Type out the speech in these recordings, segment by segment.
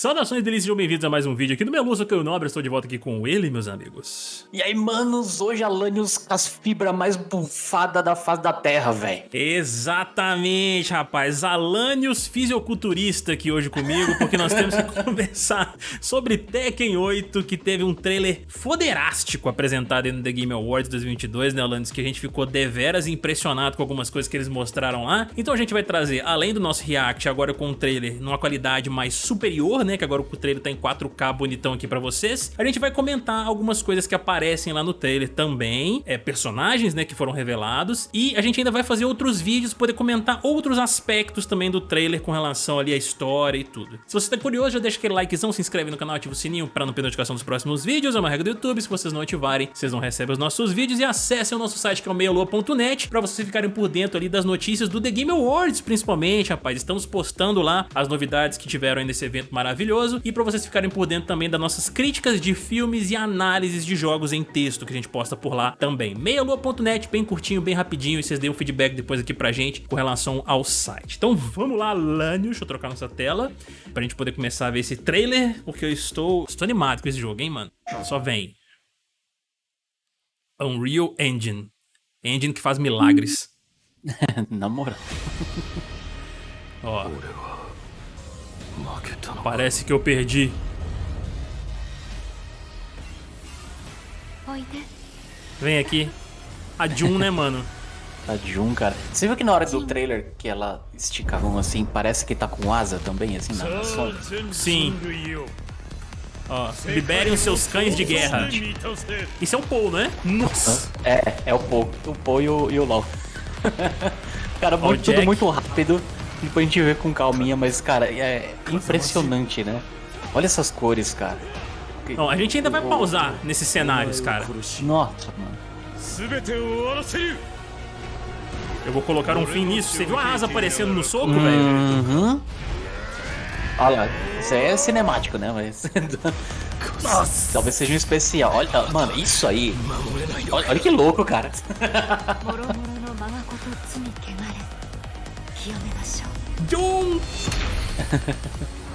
Saudações delícias, sejam bem-vindos a mais um vídeo aqui do Meluso, que eu Nobre, estou de volta aqui com ele, meus amigos. E aí, manos, hoje Alanios as fibras mais bufadas da face da terra, velho. Exatamente, rapaz, Alanios fisiculturista aqui hoje comigo, porque nós temos que conversar sobre Tekken 8, que teve um trailer foderástico apresentado no The Game Awards 2022, né, Alanios, que a gente ficou deveras impressionado com algumas coisas que eles mostraram lá. Então a gente vai trazer, além do nosso react, agora com um trailer numa qualidade mais superior, né, que agora o trailer tá em 4K bonitão aqui pra vocês, a gente vai comentar algumas coisas que aparecem lá no trailer também, é, personagens, né, que foram revelados, e a gente ainda vai fazer outros vídeos, poder comentar outros aspectos também do trailer com relação ali à história e tudo. Se você tá curioso, já deixa aquele likezão, se inscreve no canal, ativa o sininho pra não perder notificação dos próximos vídeos, é uma regra do YouTube, se vocês não ativarem, vocês não recebem os nossos vídeos, e acessem o nosso site que é o meialua.net, pra vocês ficarem por dentro ali das notícias do The Game Awards, principalmente, rapaz, estamos postando lá as novidades que tiveram aí nesse evento maravilhoso maravilhoso e para vocês ficarem por dentro também das nossas críticas de filmes e análises de jogos em texto que a gente posta por lá também. meialua.net, bem curtinho, bem rapidinho e vocês deem um feedback depois aqui pra gente com relação ao site. Então vamos lá, Lânio, deixa eu trocar nossa tela pra gente poder começar a ver esse trailer, porque eu estou, estou animado com esse jogo, hein, mano? Só vem. Unreal Engine. Engine que faz milagres. Na moral. Ó. Parece que eu perdi. Vem aqui. A Jun, né, mano? A Jun, cara. Você viu que na hora do trailer que ela estica a mão assim, parece que tá com asa também, assim, na sombra? Sim. Ó, liberem os seus cães de guerra. Isso é o Paul, né? Nossa. É, é o Paul. O Paul e o, e o LOL. cara, muito, tudo muito rápido. Depois a gente vê com calminha, mas, cara, é impressionante, né? Olha essas cores, cara. Não, a gente ainda vai pausar nesses cenários, cara. Nossa, mano. Eu vou colocar um fim nisso. Você viu a asa aparecendo no soco, uhum. velho? Uhum. Olha lá, isso aí é cinemático, né? Mas. Nossa. Talvez seja um especial. Olha, mano, isso aí. Olha, olha que louco, cara.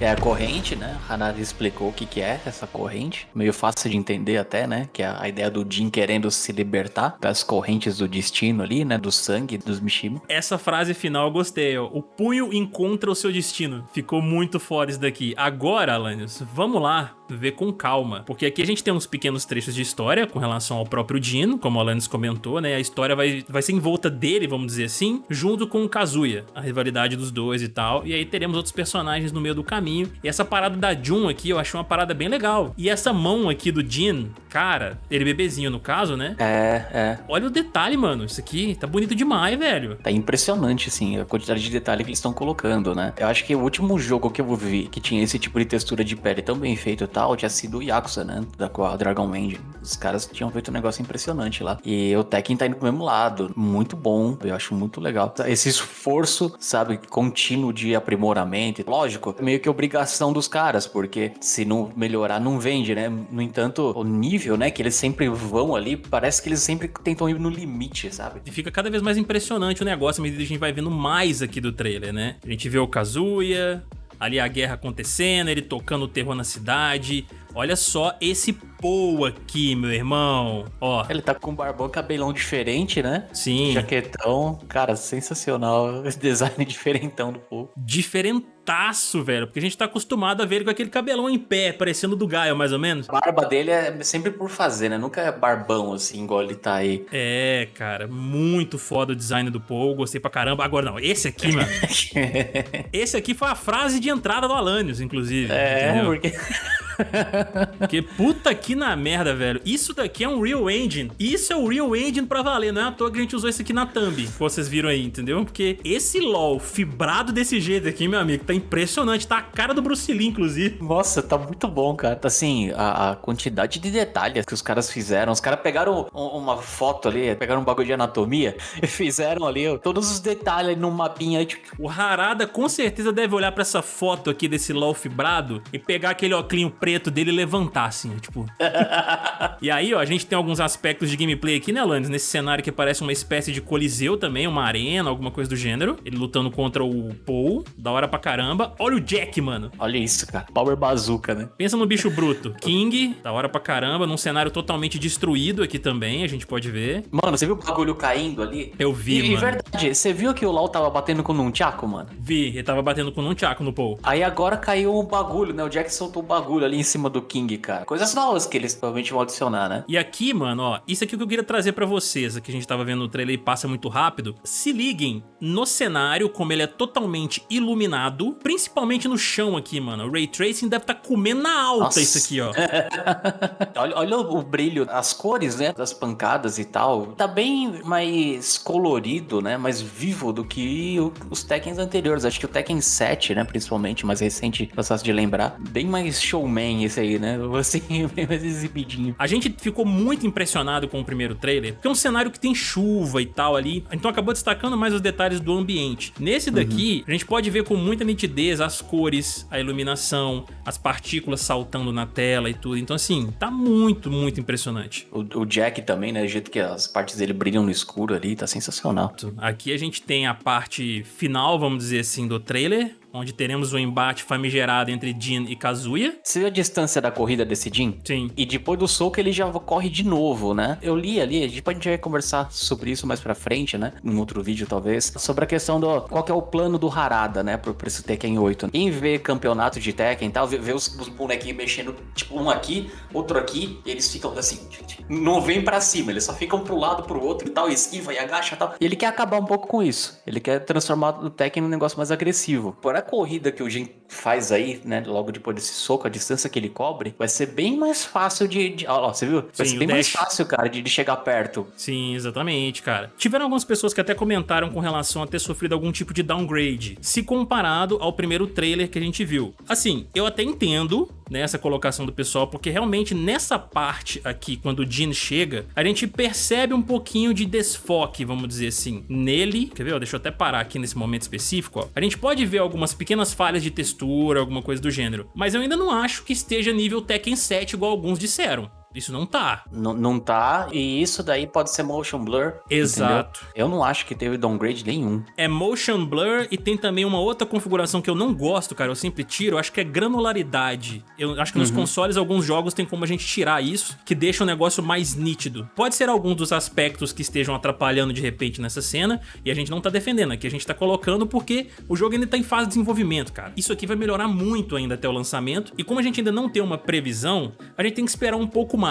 É a corrente, né? Hanari explicou o que, que é essa corrente. Meio fácil de entender até, né? Que é a ideia do Jin querendo se libertar das correntes do destino ali, né? Do sangue dos Mishima. Essa frase final eu gostei, ó. O punho encontra o seu destino. Ficou muito fora isso daqui. Agora, Alanios, vamos lá ver com calma. Porque aqui a gente tem uns pequenos trechos de história com relação ao próprio Jin, como o Alanis comentou, né? A história vai, vai ser em volta dele, vamos dizer assim, junto com o Kazuya, a rivalidade dos dois e tal. E aí teremos outros personagens no meio do caminho. E essa parada da Jun aqui, eu achei uma parada bem legal. E essa mão aqui do Jin, cara, ele bebezinho no caso, né? É, é. Olha o detalhe, mano. Isso aqui tá bonito demais, velho. Tá impressionante, assim, a quantidade de detalhe que eles estão colocando, né? Eu acho que o último jogo que eu vi que tinha esse tipo de textura de pele tão bem feito tinha sido o Yakuza, né? Da Dragon Engine. Os caras tinham feito um negócio impressionante lá. E o Tekken tá indo pro mesmo lado. Muito bom. Eu acho muito legal. Esse esforço, sabe, contínuo de aprimoramento. Lógico, meio que obrigação dos caras, porque se não melhorar, não vende, né? No entanto, o nível, né, que eles sempre vão ali, parece que eles sempre tentam ir no limite, sabe? E fica cada vez mais impressionante o negócio, à medida que a gente vai vendo mais aqui do trailer, né? A gente vê o Kazuya, ali a guerra acontecendo, ele tocando o terror na cidade. Olha só esse Paul aqui, meu irmão. Ó. Ele tá com um barbão cabelão diferente, né? Sim. Jaquetão. Cara, sensacional. Esse design diferentão do Paul. Diferentaço, velho. Porque a gente tá acostumado a ver ele com aquele cabelão em pé, parecendo do Gaio, mais ou menos. A barba dele é sempre por fazer, né? Nunca é barbão, assim, igual ele tá aí. É, cara. Muito foda o design do Paul. Gostei pra caramba. Agora não, esse aqui, mano. esse aqui foi a frase de entrada do Alanios, inclusive. É, entendeu? porque... Porque puta que na merda, velho. Isso daqui é um Real Engine. Isso é o Real Engine pra valer. Não é à toa que a gente usou isso aqui na thumb. Que vocês viram aí, entendeu? Porque esse LoL fibrado desse jeito aqui, meu amigo, tá impressionante. Tá a cara do Bruce Lee, inclusive. Nossa, tá muito bom, cara. Tá assim, a, a quantidade de detalhes que os caras fizeram. Os caras pegaram uma foto ali, pegaram um bagulho de anatomia e fizeram ali ó, todos os detalhes num mapinha. Tipo... O Harada com certeza deve olhar pra essa foto aqui desse LoL fibrado e pegar aquele óculos preto dele levantar, assim, tipo. e aí, ó, a gente tem alguns aspectos de gameplay aqui, né, Alanis? Nesse cenário que parece uma espécie de coliseu também, uma arena, alguma coisa do gênero. Ele lutando contra o Paul, da hora pra caramba. Olha o Jack, mano. Olha isso, cara. Power bazooka, né? Pensa no bicho bruto. King, da hora pra caramba, num cenário totalmente destruído aqui também, a gente pode ver. Mano, você viu o bagulho caindo ali? Eu vi, e, mano. E verdade, você viu que o LoL tava batendo com um Chaco, mano? Vi, ele tava batendo com um Chaco no Paul. Aí agora caiu o bagulho, né? O Jack soltou o bagulho ali em cima do King, cara. Coisas novas que eles provavelmente vão adicionar, né? E aqui, mano, ó, isso aqui que eu queria trazer pra vocês, aqui a gente tava vendo no trailer e passa muito rápido. Se liguem no cenário, como ele é totalmente iluminado, principalmente no chão aqui, mano. O Ray Tracing deve estar tá comendo na alta Nossa. isso aqui, ó. olha, olha o brilho, as cores, né, das pancadas e tal. Tá bem mais colorido, né, mais vivo do que os Tekkens anteriores. Acho que o Tekken 7, né, principalmente, mais recente, fácil de lembrar. Bem mais showman esse aí, né? Assim, mais exibidinho. A gente ficou muito impressionado com o primeiro trailer, porque é um cenário que tem chuva e tal ali, então acabou destacando mais os detalhes do ambiente. Nesse daqui, uhum. a gente pode ver com muita nitidez as cores, a iluminação, as partículas saltando na tela e tudo. Então, assim, tá muito, muito impressionante. O, o Jack também, né? O jeito que as partes dele brilham no escuro ali, tá sensacional. Aqui a gente tem a parte final, vamos dizer assim, do trailer, onde teremos o um embate famigerado entre Jin e Kazuya. Você viu a distância da corrida desse Jin? Sim. E depois do soco ele já corre de novo, né? Eu li ali, a gente pode conversar sobre isso mais pra frente, né? Em outro vídeo, talvez. Sobre a questão do qual que é o plano do Harada, né? Pro, pro esse Tekken 8. Quem vê campeonato de Tekken e tal, vê, vê os, os, bonequinhos mexendo, tipo, um aqui, outro aqui, e eles ficam assim, não vem para cima, eles só ficam pro lado, pro outro e tal, esquiva e agacha e tal. E ele quer acabar um pouco com isso. Ele quer transformar o Tekken num negócio mais agressivo. Por a corrida que o Jin faz aí, né, logo depois desse soco, a distância que ele cobre, vai ser bem mais fácil de... de ó, você viu? Vai Sim, ser bem mais fácil, cara, de, de chegar perto. Sim, exatamente, cara. Tiveram algumas pessoas que até comentaram com relação a ter sofrido algum tipo de downgrade, se comparado ao primeiro trailer que a gente viu. Assim, eu até entendo nessa colocação do pessoal, porque realmente nessa parte aqui, quando o Jin chega, a gente percebe um pouquinho de desfoque, vamos dizer assim, nele. Quer ver? Deixa eu até parar aqui nesse momento específico. Ó. A gente pode ver algumas pequenas falhas de textura, alguma coisa do gênero, mas eu ainda não acho que esteja nível Tekken 7 igual alguns disseram. Isso não tá. N não tá, e isso daí pode ser motion blur. Exato. Entendeu? Eu não acho que teve downgrade nenhum. É motion blur e tem também uma outra configuração que eu não gosto, cara, eu sempre tiro, acho que é granularidade. Eu acho que nos uhum. consoles alguns jogos tem como a gente tirar isso, que deixa o negócio mais nítido. Pode ser algum dos aspectos que estejam atrapalhando de repente nessa cena, e a gente não tá defendendo, aqui a gente tá colocando porque o jogo ainda tá em fase de desenvolvimento, cara. Isso aqui vai melhorar muito ainda até o lançamento, e como a gente ainda não tem uma previsão, a gente tem que esperar um pouco mais,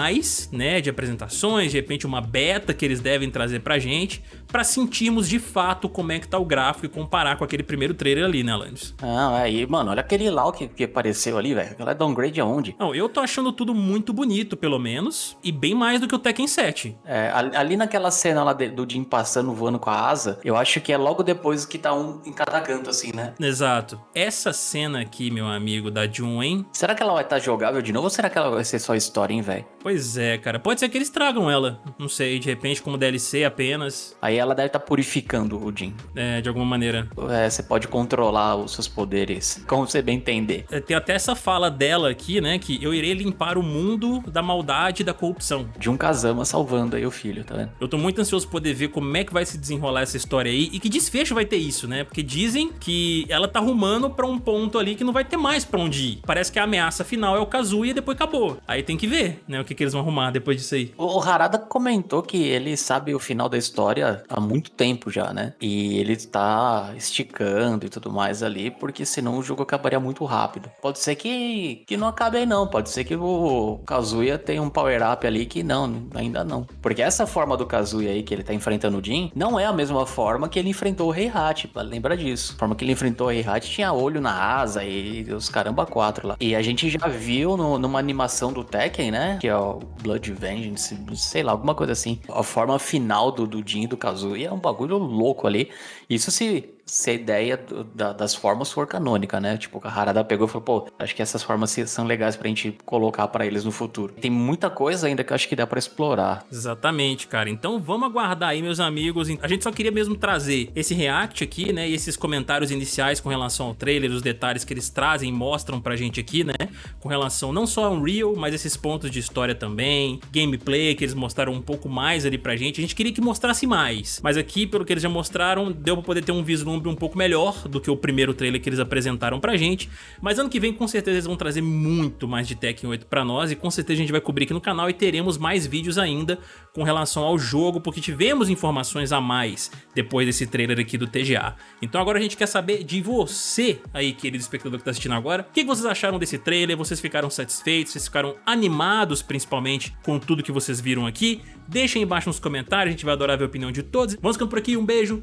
né, de apresentações, de repente uma beta que eles devem trazer pra gente, pra sentirmos de fato como é que tá o gráfico e comparar com aquele primeiro trailer ali, né, Landis? Ah, aí, mano, olha aquele lá que, que apareceu ali, velho. Aquela é downgrade aonde? Não, eu tô achando tudo muito bonito, pelo menos, e bem mais do que o Tekken 7. É, ali naquela cena lá de, do Jim passando, voando com a asa, eu acho que é logo depois que tá um em cada canto, assim, né? Exato. Essa cena aqui, meu amigo, da Jun, hein? Será que ela vai estar tá jogável de novo ou será que ela vai ser só história, hein, velho? Pois é, cara. Pode ser que eles tragam ela. Não sei, de repente como DLC apenas. Aí ela deve estar tá purificando o Jin. É, de alguma maneira. É, você pode controlar os seus poderes, como você bem entender. É, tem até essa fala dela aqui, né, que eu irei limpar o mundo da maldade e da corrupção. De um Kazama salvando aí o filho, tá vendo? Eu tô muito ansioso pra poder ver como é que vai se desenrolar essa história aí e que desfecho vai ter isso, né? Porque dizem que ela tá rumando pra um ponto ali que não vai ter mais pra onde ir. Parece que a ameaça final é o Kazuya e depois acabou. Aí tem que ver, né, que, que eles vão arrumar depois disso aí. O Harada comentou que ele sabe o final da história há muito tempo já, né? E ele tá esticando e tudo mais ali, porque senão o jogo acabaria muito rápido. Pode ser que, que não acabe aí não, pode ser que o Kazuya tenha um power-up ali que não, ainda não. Porque essa forma do Kazuya aí que ele tá enfrentando o Jin, não é a mesma forma que ele enfrentou o Heihachi, lembra disso. A forma que ele enfrentou o Heihachi tinha olho na asa e os caramba quatro lá. E a gente já viu no, numa animação do Tekken, né? Que é o Blood Vengeance, sei lá, alguma coisa assim. A forma final do, do Jin e do Kazuya é um bagulho louco ali. Isso se se a ideia do, da, das formas for canônica, né? Tipo, a Harada pegou e falou, pô, acho que essas formas são legais pra gente colocar para eles no futuro. Tem muita coisa ainda que eu acho que dá para explorar. Exatamente, cara. Então vamos aguardar aí, meus amigos. A gente só queria mesmo trazer esse react aqui, né? E esses comentários iniciais com relação ao trailer, os detalhes que eles trazem e mostram pra gente aqui, né? Com relação não só ao Unreal, mas esses pontos de história também, gameplay que eles mostraram um pouco mais ali pra gente. A gente queria que mostrasse mais, mas aqui, pelo que eles já mostraram, deu pra poder ter um vislumbre um pouco melhor do que o primeiro trailer que eles apresentaram pra gente. Mas ano que vem, com certeza, eles vão trazer muito mais de Tekken 8 pra nós e com certeza a gente vai cobrir aqui no canal e teremos mais vídeos ainda com relação ao jogo, porque tivemos informações a mais depois desse trailer aqui do TGA. Então agora a gente quer saber de você aí, querido espectador que tá assistindo agora, o que vocês acharam desse trailer? Vocês ficaram satisfeitos? Vocês ficaram animados, principalmente, com tudo que vocês viram aqui? Deixem embaixo nos comentários, a gente vai adorar ver a opinião de todos. Vamos ficando por aqui, um beijo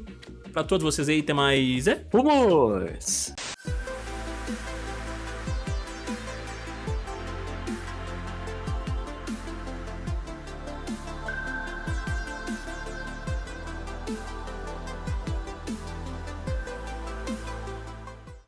pra todos vocês aí, até mais... É? Vamos!